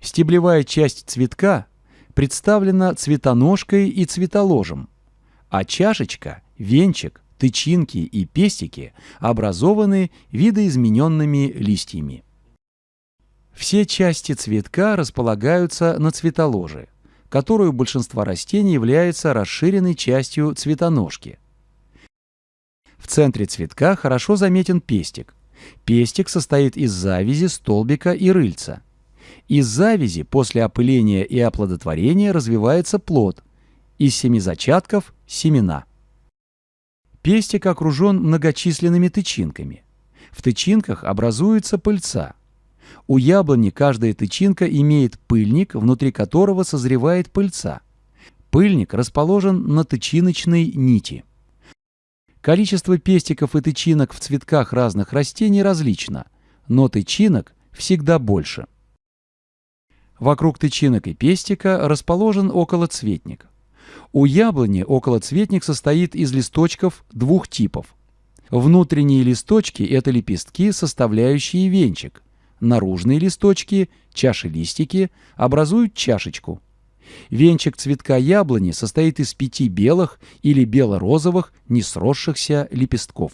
Стеблевая часть цветка представлена цветоножкой и цветоложем, а чашечка, венчик, тычинки и пестики образованы видоизмененными листьями. Все части цветка располагаются на цветоложе, которую у большинства растений является расширенной частью цветоножки. В центре цветка хорошо заметен пестик. Пестик состоит из завязи, столбика и рыльца. Из завязи после опыления и оплодотворения развивается плод. Из семизачатков – семена. Пестик окружен многочисленными тычинками. В тычинках образуется пыльца. У яблони каждая тычинка имеет пыльник, внутри которого созревает пыльца. Пыльник расположен на тычиночной нити. Количество пестиков и тычинок в цветках разных растений различно, но тычинок всегда больше. Вокруг тычинок и пестика расположен околоцветник. У яблони околоцветник состоит из листочков двух типов. Внутренние листочки – это лепестки, составляющие венчик. Наружные листочки, чаши-листики, образуют чашечку. Венчик цветка яблони состоит из пяти белых или бело-розовых несросшихся лепестков.